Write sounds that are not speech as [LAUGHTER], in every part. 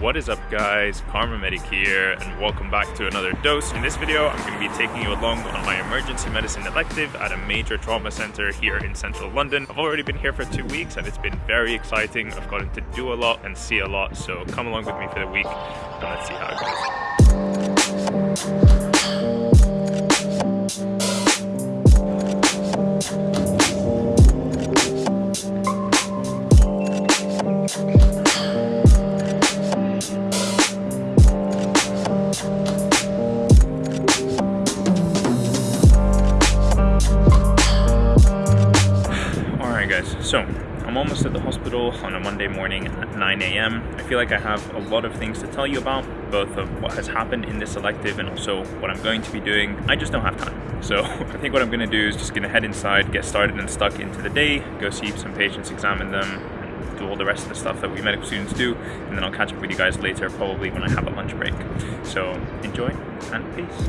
What is up guys, KharmaMedic here and welcome back to another dose. In this video I'm going to be taking you along on my emergency medicine elective at a major trauma center here in central London. I've already been here for two weeks and it's been very exciting. I've gotten to do a lot and see a lot so come along with me for the week and let's see how it goes. I'm almost at the hospital on a Monday morning at 9 a.m. I feel like I have a lot of things to tell you about, both of what has happened in this elective and also what I'm going to be doing. I just don't have time. So [LAUGHS] I think what I'm gonna do is just gonna head inside, get started and stuck into the day, go see some patients, examine them, do all the rest of the stuff that we medical students do, and then I'll catch up with you guys later, probably when I have a lunch break. So enjoy and peace.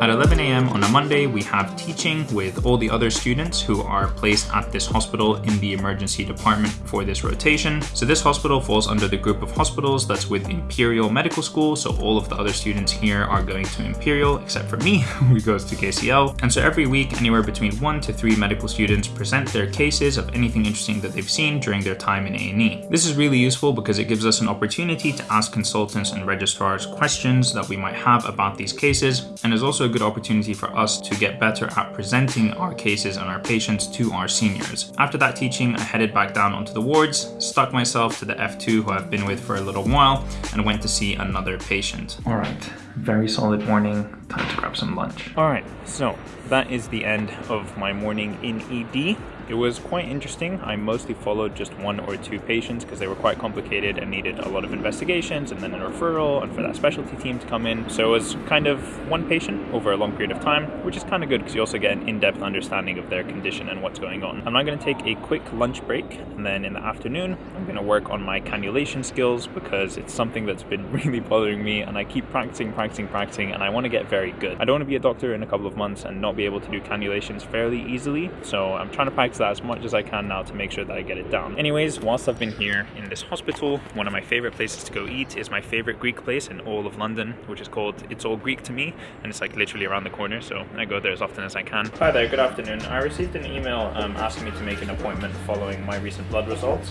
At 11 a.m. on a Monday, we have teaching with all the other students who are placed at this hospital in the emergency department for this rotation. So this hospital falls under the group of hospitals that's with Imperial Medical School. So all of the other students here are going to Imperial, except for me, [LAUGHS] who goes to KCL. And so every week, anywhere between one to three medical students present their cases of anything interesting that they've seen during their time in A&E. This is really useful because it gives us an opportunity to ask consultants and registrars questions that we might have about these cases, and is also good opportunity for us to get better at presenting our cases and our patients to our seniors. After that teaching, I headed back down onto the wards, stuck myself to the F2 who I've been with for a little while, and went to see another patient. All right, very solid morning, time to grab some lunch. All right, so that is the end of my morning in ED. It was quite interesting. I mostly followed just one or two patients because they were quite complicated and needed a lot of investigations and then a referral and for that specialty team to come in. So it was kind of one patient over a long period of time, which is kind of good because you also get an in-depth understanding of their condition and what's going on. I'm now going to take a quick lunch break and then in the afternoon, I'm going to work on my cannulation skills because it's something that's been [LAUGHS] really bothering me and I keep practicing, practicing, practicing and I want to get very good. I don't want to be a doctor in a couple of months and not be able to do cannulations fairly easily. So I'm trying to practice that as much as I can now to make sure that I get it down. Anyways, whilst I've been here in this hospital, one of my favorite places to go eat is my favorite Greek place in all of London, which is called It's All Greek to Me, and it's like literally around the corner, so I go there as often as I can. Hi there, good afternoon. I received an email um, asking me to make an appointment following my recent blood results.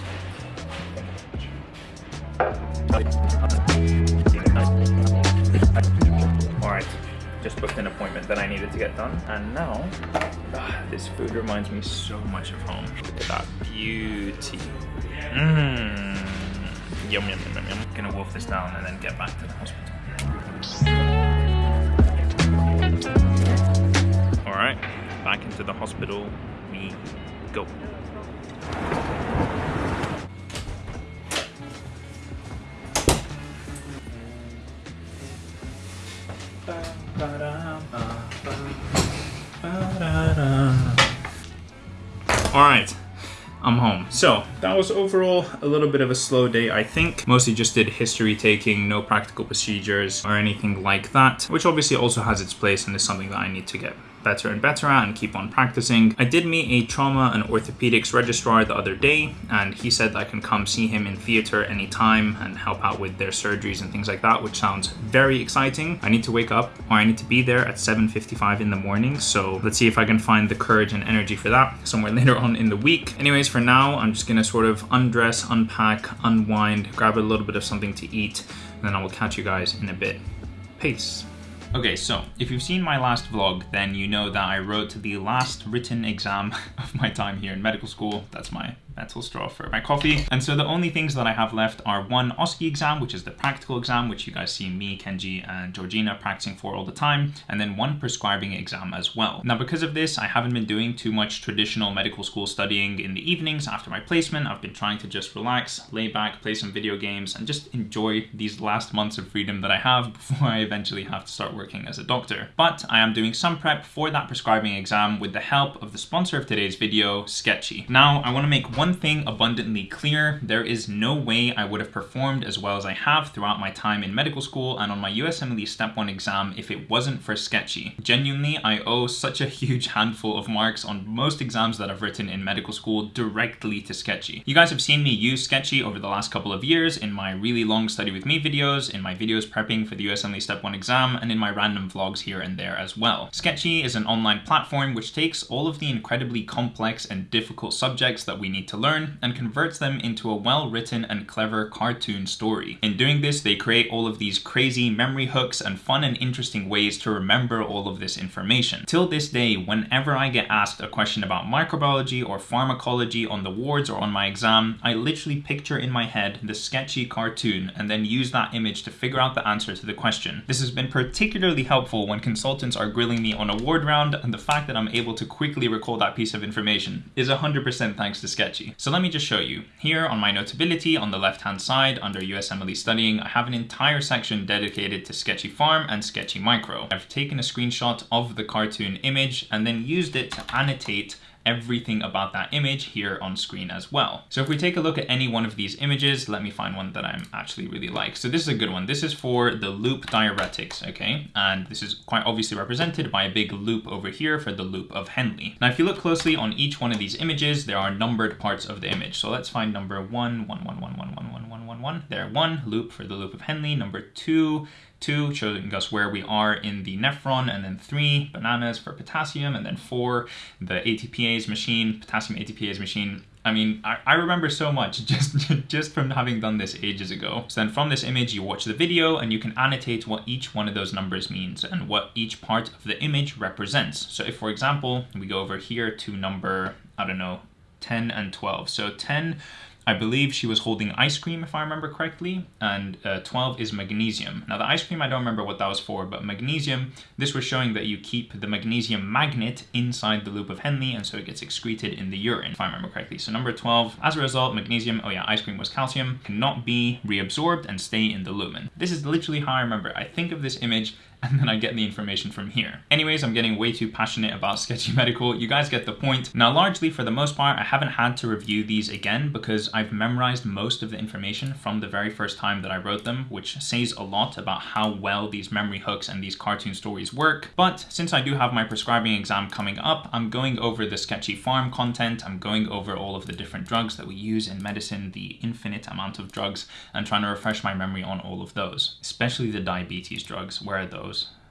Just booked an appointment that I needed to get done, and now ah, this food reminds me so much of home. Look at that beauty. Mmm. Yum, yum, yum, yum, yum. Gonna wolf this down and then get back to the hospital. All right, back into the hospital we go. So that was overall a little bit of a slow day, I think. Mostly just did history taking, no practical procedures or anything like that, which obviously also has its place and is something that I need to get better and better at and keep on practicing. I did meet a trauma and orthopedics registrar the other day and he said I can come see him in theater anytime and help out with their surgeries and things like that, which sounds very exciting. I need to wake up or I need to be there at 7.55 in the morning. So let's see if I can find the courage and energy for that somewhere [LAUGHS] later on in the week. Anyways, for now, I'm just gonna sort of undress, unpack, unwind, grab a little bit of something to eat, and then I will catch you guys in a bit. Peace. Okay, so if you've seen my last vlog, then you know that I wrote the last written exam [LAUGHS] of my time here in medical school. That's my metal straw for my coffee. And so the only things that I have left are one OSCE exam, which is the practical exam, which you guys see me, Kenji, and Georgina practicing for all the time, and then one prescribing exam as well. Now, because of this, I haven't been doing too much traditional medical school studying in the evenings after my placement. I've been trying to just relax, lay back, play some video games, and just enjoy these last months of freedom that I have [LAUGHS] before I eventually have to start working as a doctor. But I am doing some prep for that prescribing exam with the help of the sponsor of today's video, Sketchy. Now, I want to make one one thing abundantly clear, there is no way I would have performed as well as I have throughout my time in medical school and on my USMLE Step 1 exam if it wasn't for Sketchy. Genuinely, I owe such a huge handful of marks on most exams that I've written in medical school directly to Sketchy. You guys have seen me use Sketchy over the last couple of years in my really long study with me videos, in my videos prepping for the USMLE Step 1 exam, and in my random vlogs here and there as well. Sketchy is an online platform which takes all of the incredibly complex and difficult subjects that we need to learn and converts them into a well-written and clever cartoon story. In doing this, they create all of these crazy memory hooks and fun and interesting ways to remember all of this information. Till this day, whenever I get asked a question about microbiology or pharmacology on the wards or on my exam, I literally picture in my head the sketchy cartoon and then use that image to figure out the answer to the question. This has been particularly helpful when consultants are grilling me on a ward round and the fact that I'm able to quickly recall that piece of information is 100% thanks to Sketchy. So let me just show you. Here on my Notability on the left hand side under USMLE Studying, I have an entire section dedicated to Sketchy Pharm and Sketchy Micro. I've taken a screenshot of the cartoon image and then used it to annotate everything about that image here on screen as well. So if we take a look at any one of these images, let me find one that I'm actually really like. So this is a good one. This is for the loop diuretics, okay? And this is quite obviously represented by a big loop over here for the loop of Henle. Now, if you look closely on each one of these images, there are numbered parts of the image. So let's find number one, one, one, one, one, one, one, one, one, one. There, one loop for the loop of Henle. Number two, two, showing us where we are in the nephron, and then three, bananas for potassium, and then four, the ATPase machine, potassium ATPase machine. I mean, I, I remember so much [LAUGHS] just, just from having done this ages ago. So then from this image, you watch the video and you can annotate what each one of those numbers means and what each part of the image represents. So if, for example, we go over here to number, I don't know, 10 and 12. So 10 I believe she was holding ice cream, if I remember correctly, and uh, 12 is magnesium. Now, the ice cream, I don't remember what that was for, but magnesium, this was showing that you keep the magnesium magnet inside the loop of Henle, and so it gets excreted in the urine, if I remember correctly. So number 12, as a result, magnesium, oh yeah, ice cream was calcium, cannot be reabsorbed and stay in the lumen. This is literally how I remember. I think of this image and then I get the information from here. Anyways, I'm getting way too passionate about Sketchy [LAUGHS] Medical. You guys get the point. Now, largely for the most part, I haven't had to review these again because I've memorized most of the information from the very first time that I wrote them, which says a lot about how well these memory hooks and these cartoon stories work. But since I do have my prescribing exam coming up, I'm going over the Sketchy Pharm content. I'm going over all of the different drugs that we use in medicine, the infinite amount of drugs, and trying to refresh my memory on all of those, especially the diabetes drugs. Where are those?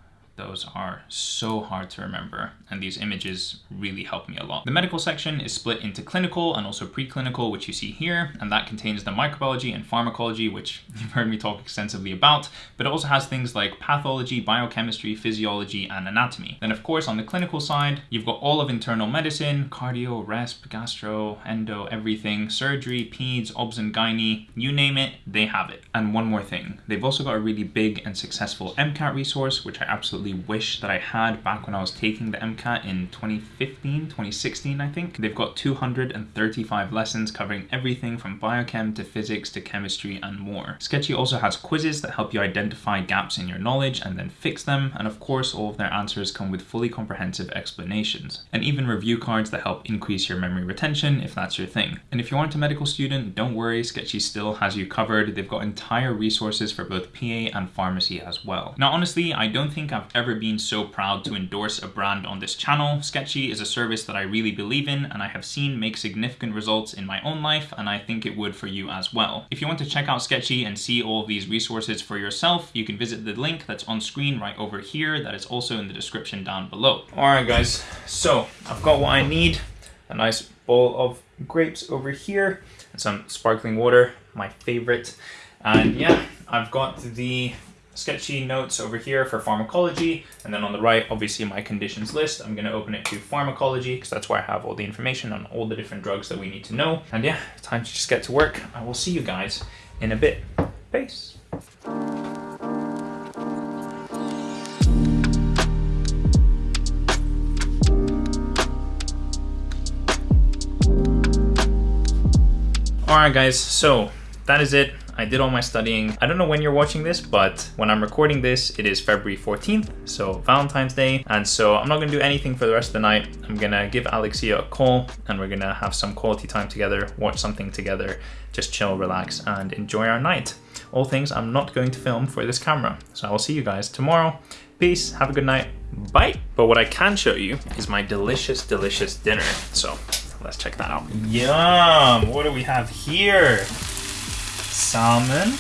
Those are so hard to remember and these images really help me a lot. The medical section is split into clinical and also preclinical, which you see here, and that contains the microbiology and pharmacology, which [LAUGHS] you've heard me talk extensively about, but it also has things like pathology, biochemistry, physiology, and anatomy. Then of course on the clinical side, you've got all of internal medicine, cardio, resp, gastro, endo, everything, surgery, peds, obs and gynae, you name it, they have it. And one more thing, they've also got a really big and successful MCAT resource, which I absolutely absolutely wish that I had back when I was taking the MCAT in 2015, 2016, I think. They've got 235 lessons covering everything from biochem to physics to chemistry and more. Sketchy also has quizzes that help you identify gaps in your knowledge and then fix them. And of course, all of their answers come with fully comprehensive explanations and even review cards that help increase your memory retention if that's your thing. And if you aren't a medical student, don't worry, Sketchy still has you covered. They've got entire resources for both PA and pharmacy as well. Now, honestly, I don't think I've ever been so proud to endorse a brand on this channel. Sketchy is a service that I really believe in and I have seen make significant results in my own life and I think it would for you as well. If you want to check out Sketchy and see all of these resources for yourself, you can visit the link that's on screen right over here that is also in the description down below. Alright guys, so I've got what I need. A nice bowl of grapes over here and some sparkling water, my favorite. And yeah, I've got the sketchy notes over here for pharmacology. And then on the right, obviously my conditions list. I'm gonna open it to pharmacology because that's where I have all the information on all the different drugs that we need to know. And yeah, time to just get to work. I will see you guys in a bit. Peace. Alright guys, so that is it. I did all my studying. I don't know when you're watching this, but when I'm recording this, it is February 14th, so Valentine's Day. And so I'm not gonna do anything for the rest of the night. I'm gonna give Alexia a call and we're gonna have some quality time together, watch something together, just chill, relax, and enjoy our night. All things I'm not going to film for this camera. So I will see you guys tomorrow. Peace, have a good night, bye. But what I can show you is my delicious, delicious dinner. So let's check that out. Yum, what do we have here? Salmon,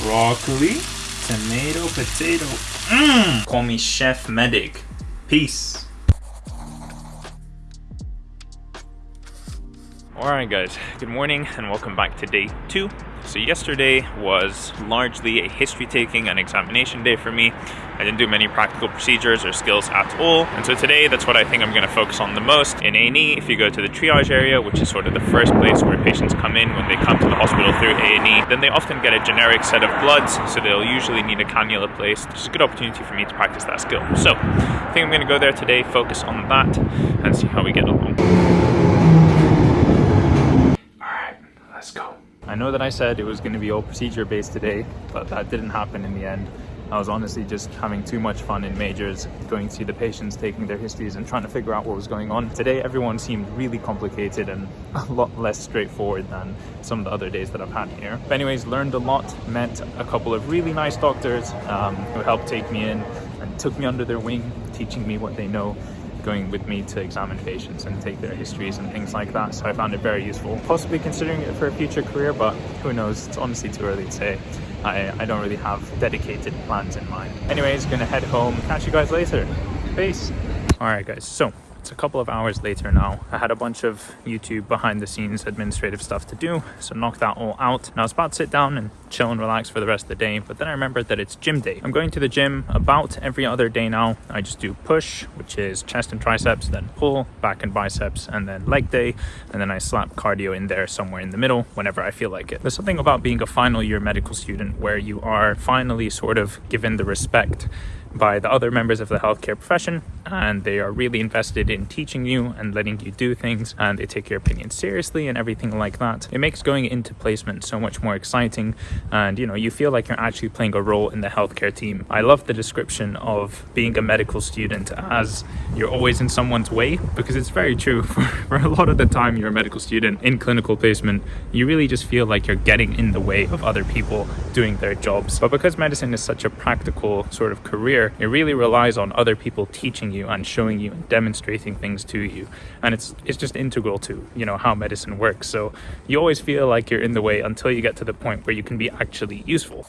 broccoli, tomato, potato. Mmm! Call me Chef Medic. Peace. Alright guys, good morning and welcome back to day two. So yesterday was largely a history taking and examination day for me. I didn't do many practical procedures or skills at all. And so today, that's what I think I'm gonna focus on the most. In A&E, if you go to the triage area, which is sort of the first place where patients come in when they come to the hospital through A&E, then they often get a generic set of bloods, so they'll usually need a cannula placed. It's a good opportunity for me to practice that skill. So I think I'm gonna go there today, focus on that, and see how we get along. All right, let's go. I know that I said it was going to be all procedure based today, but that didn't happen in the end. I was honestly just having too much fun in majors, going to see the patients, taking their histories and trying to figure out what was going on. Today, everyone seemed really complicated and [LAUGHS] a lot less straightforward than some of the other days that I've had here. But anyways, learned a lot, met a couple of really nice doctors um, who helped take me in and took me under their wing, teaching me what they know going with me to examine patients and take their histories and things like that. So I found it very useful. Possibly considering it for a future career, but who knows? It's honestly too early to say. I, I don't really have dedicated plans in mind. Anyways, gonna head home. Catch you guys later. Peace. All right, guys. So it's a couple of hours later now. I had a bunch of YouTube behind the scenes administrative stuff to do, so knocked that all out. And I was about to sit down and chill and relax for the rest of the day, but then I remembered that it's gym day. I'm going to the gym about every other day now. I just do push, which is chest and triceps, then pull, back and biceps, and then leg day, and then I slap cardio in there somewhere in the middle whenever I feel like it. There's something about being a final year medical student where you are finally sort of given the respect by the other members of the healthcare profession and they are really invested in teaching you and letting you do things and they take your opinion seriously and everything like that. It makes going into placement so much more exciting and you know you feel like you're actually playing a role in the healthcare team. I love the description of being a medical student as you're always in someone's way because it's very true [LAUGHS] for, for a lot of the time you're a medical student in clinical placement you really just feel like you're getting in the way of other people doing their jobs but because medicine is such a practical sort of career career, it really relies on other people teaching you and showing you and demonstrating things to you. And it's it's just integral to, you know, how medicine works. So you always feel like you're in the way until you get to the point where you can be actually useful.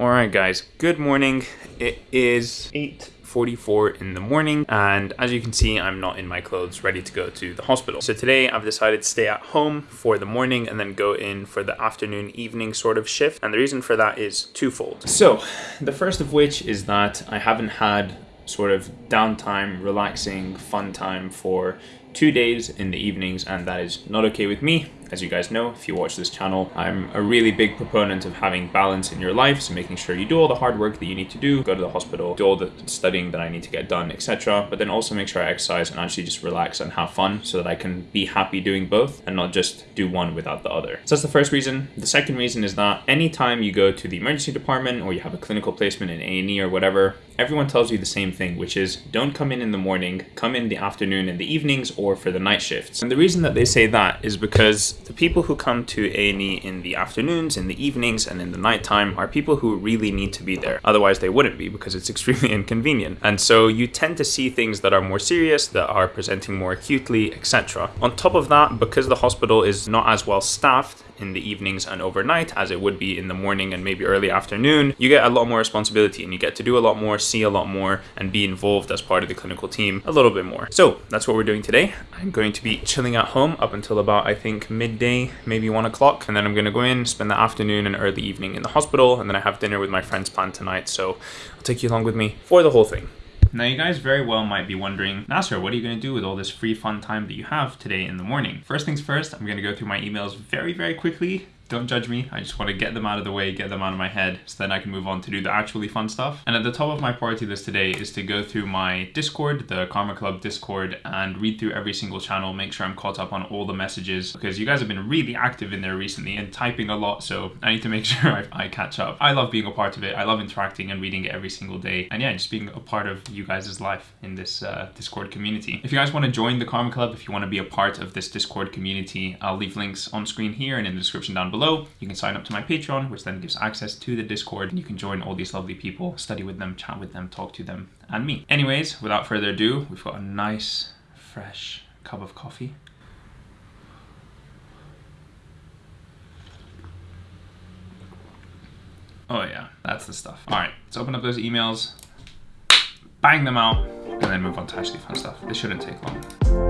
All right, guys, good morning. It is 8 44 in the morning and as you can see I'm not in my clothes ready to go to the hospital. So today I've decided to stay at home for the morning and then go in for the afternoon evening sort of shift and the reason for that is twofold. So the first of which is that I haven't had sort of downtime, relaxing, fun time for two days in the evenings and that is not okay with me as you guys know, if you watch this channel, I'm a really big proponent of having balance in your life, so making sure you do all the hard work that you need to do, go to the hospital, do all the studying that I need to get done, etc. But then also make sure I exercise and actually just relax and have fun so that I can be happy doing both and not just do one without the other. So that's the first reason. The second reason is that anytime you go to the emergency department or you have a clinical placement in A&E or whatever, everyone tells you the same thing, which is don't come in in the morning, come in the afternoon and the evenings or for the night shifts. And the reason that they say that is because the people who come to A&E in the afternoons, in the evenings, and in the nighttime are people who really need to be there. Otherwise, they wouldn't be because it's extremely [LAUGHS] inconvenient. And so you tend to see things that are more serious, that are presenting more acutely, etc. On top of that, because the hospital is not as well staffed, in the evenings and overnight as it would be in the morning and maybe early afternoon, you get a lot more responsibility and you get to do a lot more, see a lot more, and be involved as part of the clinical team a little bit more. So that's what we're doing today. I'm going to be chilling at home up until about, I think, midday, maybe one o'clock. And then I'm going to go in, spend the afternoon and early evening in the hospital. And then I have dinner with my friends planned tonight. So I'll take you along with me for the whole thing. Now you guys very well might be wondering, Nasser, what are you going to do with all this free fun time that you have today in the morning? First things first, I'm going to go through my emails very, very quickly Don't judge me. I just want to get them out of the way, get them out of my head, so then I can move on to do the actually fun stuff. And at the top of my priority list today is to go through my Discord, the Karma Club Discord, and read through every single channel, make sure I'm caught up on all the messages, because you guys have been really active in there recently and typing a lot, so I need to make [LAUGHS] sure I, I catch up. I love being a part of it. I love interacting and reading it every single day. And yeah, just being a part of you guys' life in this uh, Discord community. If you guys want to join the Karma Club, if you want to be a part of this Discord community, I'll leave links on screen here and in the description down below. You can sign up to my Patreon, which then gives access to the Discord, and you can join all these lovely people, study with them, chat with them, talk to them, and me. Anyways, without further ado, we've got a nice, fresh cup of coffee. Oh yeah, that's the stuff. All right, let's open up those emails, bang them out, and then move on to actually fun stuff. This shouldn't take long.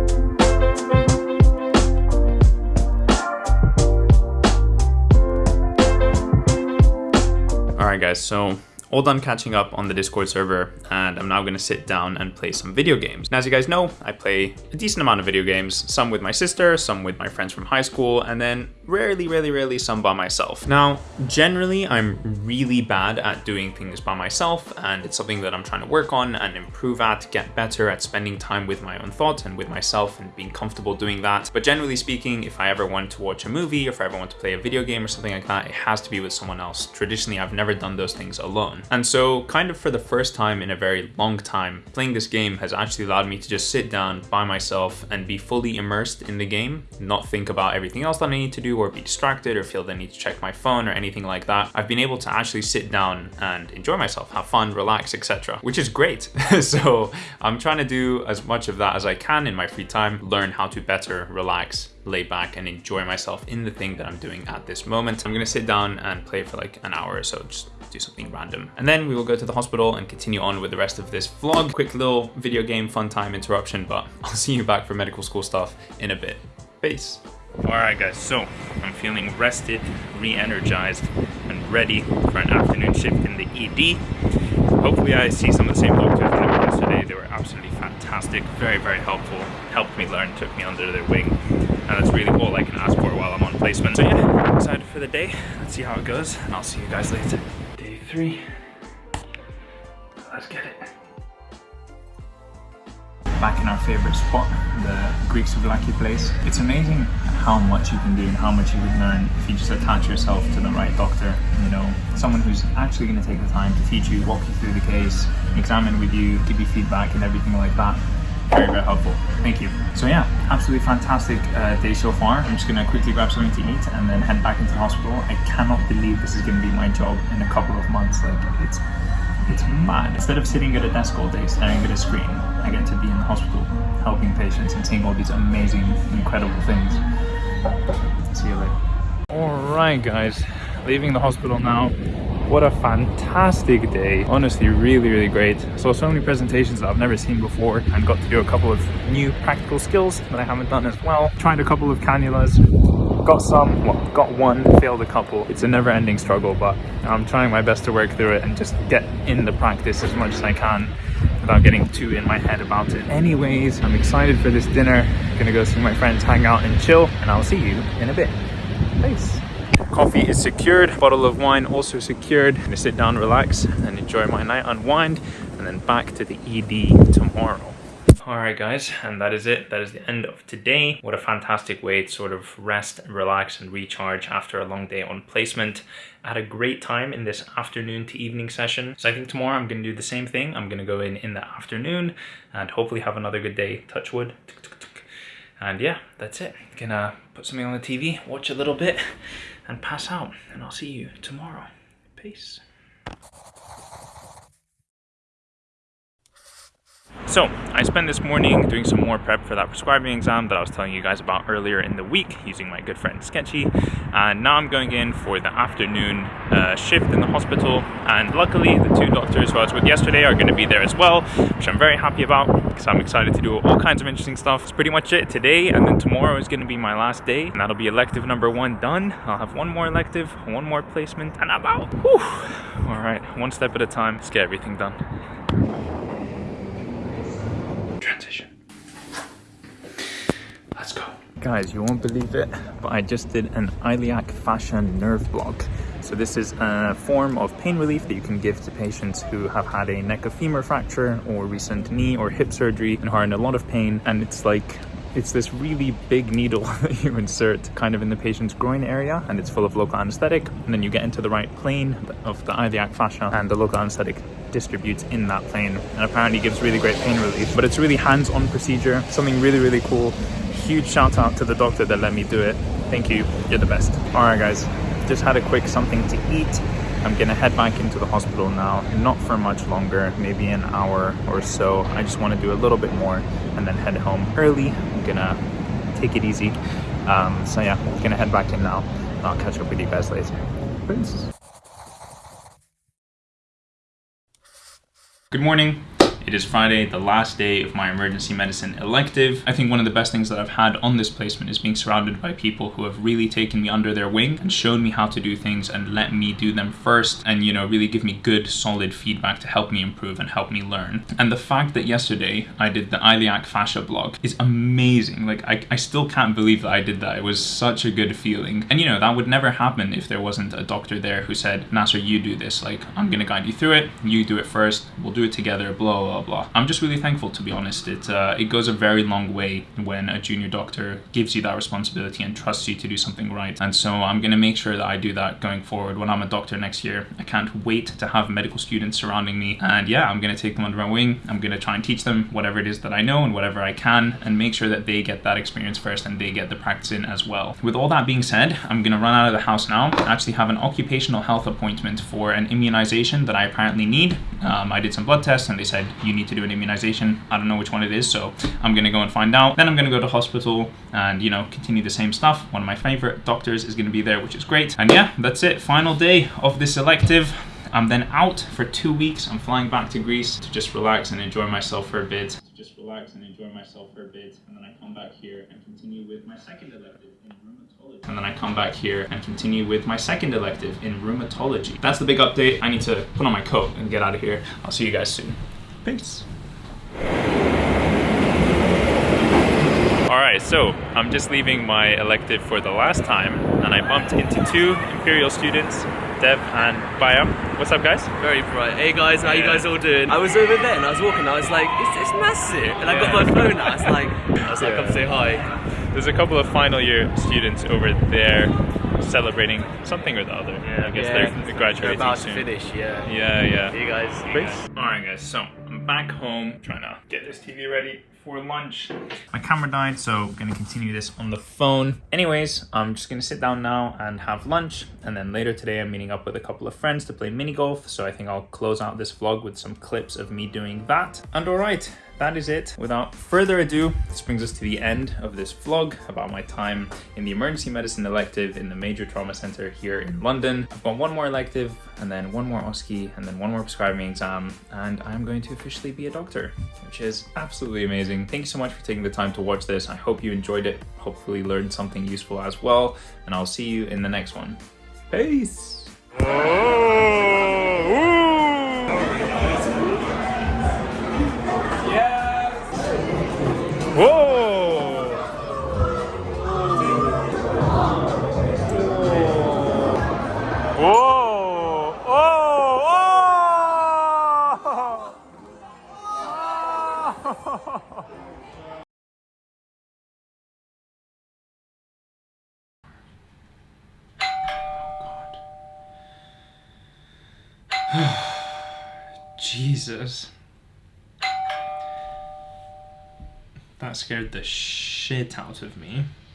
Alright guys, so all done catching up on the Discord server and I'm now going to sit down and play some video games. Now as you guys know, I play a decent amount of video games, some with my sister, some with my friends from high school, and then rarely, rarely, rarely some by myself. Now, generally I'm really bad at doing things by myself and it's something that I'm trying to work on and improve at, get better at spending time with my own thoughts and with myself and being comfortable doing that. But generally speaking, if I ever want to watch a movie or if I ever want to play a video game or something like that, it has to be with someone else. Traditionally, I've never done those things alone. And so kind of for the first time in a very long time, playing this game has actually allowed me to just sit down by myself and be fully immersed in the game, not think about everything else that I need to do or be distracted or feel the need to check my phone or anything like that. I've been able to actually sit down and enjoy myself, have fun, relax, etc. Which is great. [LAUGHS] so I'm trying to do as much of that as I can in my free time, learn how to better relax, lay back and enjoy myself in the thing that I'm doing at this moment. I'm gonna sit down and play for like an hour or so, just do something random. And then we will go to the hospital and continue on with the rest of this vlog. Quick little video game fun time interruption, but [LAUGHS] I'll see you back for medical school stuff in a bit. Peace. All right, guys, so I'm feeling rested, re-energized, and ready for an afternoon shift in the ED. Hopefully I see some of the same doctors that I was today. They were absolutely fantastic, very, very helpful, helped me learn, took me under their wing, and that's really all I can ask for while I'm on placement. So yeah, excited for the day. Let's see how it goes, and I'll see you guys later. Three. Let's get it back in our favorite spot, the Greek souvlaki place. It's amazing how much you can do and how much you can learn if you just attach yourself to the right doctor, you know, someone who's actually going to take the time to teach you, walk you through the case, examine with you, give you feedback and everything like that. Very, very helpful. Thank you. So yeah, absolutely fantastic uh, day so far. I'm just gonna quickly grab something to eat and then head back into the hospital. I cannot believe this is gonna be my job in a couple of months. Like it's it's mad. Instead of sitting at a desk all day staring at a screen, I get to be in the hospital helping patients and seeing all these amazing, incredible things. See you later. Alright guys, leaving the hospital now. What a fantastic day. Honestly, really, really great. Saw so many presentations that I've never seen before and got to do a couple of new practical skills that I haven't done as well. Tried a couple of cannulas, got some, well, got one, failed a couple. It's a never ending struggle, but I'm trying my best to work through it and just get in the practice as much as I can without getting too in my head about it. Anyways, I'm excited for this dinner. Gonna go see my friends, hang out and chill, and I'll see you in a bit. Peace. Coffee is secured, bottle of wine also secured. I'm gonna sit down, relax, and enjoy my night, unwind, and then back to the ED tomorrow. Alright guys, and that is it. That is the end of today. What a fantastic way to sort of rest and relax and recharge after a long day on placement. I had a great time in this afternoon to evening session. So I think tomorrow I'm going to do the same thing. I'm going to go in in the afternoon and hopefully have another good day, touch wood. And yeah, that's it. Gonna put something on the TV, watch a little bit, and pass out. And I'll see you tomorrow. Peace. So, I spent this morning doing some more prep for that prescribing exam that I was telling you guys about earlier in the week using my good friend Sketchy. And now I'm going in for the afternoon uh, shift in the hospital. And luckily, the two doctors who I was with yesterday are going to be there as well, which I'm very happy about because I'm excited to do all kinds of interesting stuff. It's pretty much it today, and then tomorrow is going to be my last day. And that'll be elective number one done. I'll have one more elective, one more placement, and I'm out. Whew. All right, one step at a time. Let's get everything done transition. Let's go. Guys, you won't believe it, but I just did an iliac fascia nerve block. So this is a form of pain relief that you can give to patients who have had a neck of femur fracture or recent knee or hip surgery and are in a lot of pain. And it's like it's this really big needle [LAUGHS] that you insert kind of in the patient's groin area and it's full of local anesthetic and then you get into the right plane of the iliac fascia and the local anesthetic distributes in that plane and apparently gives really great pain relief but it's really hands-on procedure something really really cool huge shout out to the doctor that let me do it. Thank you, you're the best. All right guys, just had a quick something to eat. I'm gonna head back into the hospital now, not for much longer, maybe an hour or so. I just wanna do a little bit more and then head home early. I'm gonna take it easy. Um, so yeah, gonna head back in now. I'll catch up with you guys later. Peace. Good morning. It is Friday, the last day of my emergency medicine elective. I think one of the best things that I've had on this placement is being surrounded by people who have really taken me under their wing and shown me how to do things and let me do them first and, you know, really give me good, solid feedback to help me improve and help me learn. And the fact that yesterday I did the iliac fascia block is amazing. Like, I, I still can't believe that I did that. It was such a good feeling. And, you know, that would never happen if there wasn't a doctor there who said, Nasser, you do this. Like, I'm gonna guide you through it. You do it first. We'll do it together, blah, blah, blah blah. I'm just really thankful to be honest. It uh, it goes a very long way when a junior doctor gives you that responsibility and trusts you to do something right. And so I'm gonna make sure that I do that going forward when I'm a doctor next year. I can't wait to have medical students surrounding me. And yeah, I'm gonna take them under my wing. I'm gonna try and teach them whatever it is that I know and whatever I can and make sure that they get that experience first and they get the practice in as well. With all that being said, I'm gonna run out of the house now. I actually have an occupational health appointment for an immunization that I apparently need. Um, I did some blood tests and they said you need to do an immunization. I don't know which one it is, so I'm gonna go and find out. Then I'm gonna go to hospital and, you know, continue the same stuff. One of my favorite doctors is gonna be there, which is great. And yeah, that's it. Final day of this elective. I'm then out for two weeks. I'm flying back to Greece to just relax and enjoy myself for a bit. To just relax and enjoy myself for a bit. And then I come back here and continue with my second elective in rheumatology. And then I come back here and continue with my second elective in rheumatology. That's the big update. I need to put on my coat and get out of here. I'll see you guys soon. Peace. Alright, so I'm just leaving my elective for the last time and I bumped into two Imperial students, Dev and Bayam. What's up guys? Very bright. Hey guys, how yeah. you guys all doing? I was over there and I was walking, I was like, it's, it's massive. And I got my phone out, I was like, [LAUGHS] I was like, come say hi. There's a couple of final year students over there celebrating something or the other. Yeah, I guess yeah. they're graduating they're about soon. to finish, yeah. Yeah, yeah. See you guys. See you guys. Alright guys, so I'm back home trying to get this TV ready for lunch. My camera died, so I'm gonna continue this on the phone. Anyways, I'm just gonna sit down now and have lunch. And then later today, I'm meeting up with a couple of friends to play mini golf. So I think I'll close out this vlog with some clips of me doing that. And all right, that is it. Without further ado, this brings us to the end of this vlog about my time in the emergency medicine elective in the major trauma center here in London. I've got one more elective and then one more OSCE and then one more prescribing exam and I'm going to officially be a doctor, which is absolutely amazing. Thank you so much for taking the time to watch this. I hope you enjoyed it, hopefully learned something useful as well, and I'll see you in the next one. Peace! Whoa! Jesus. That scared the shit out of me.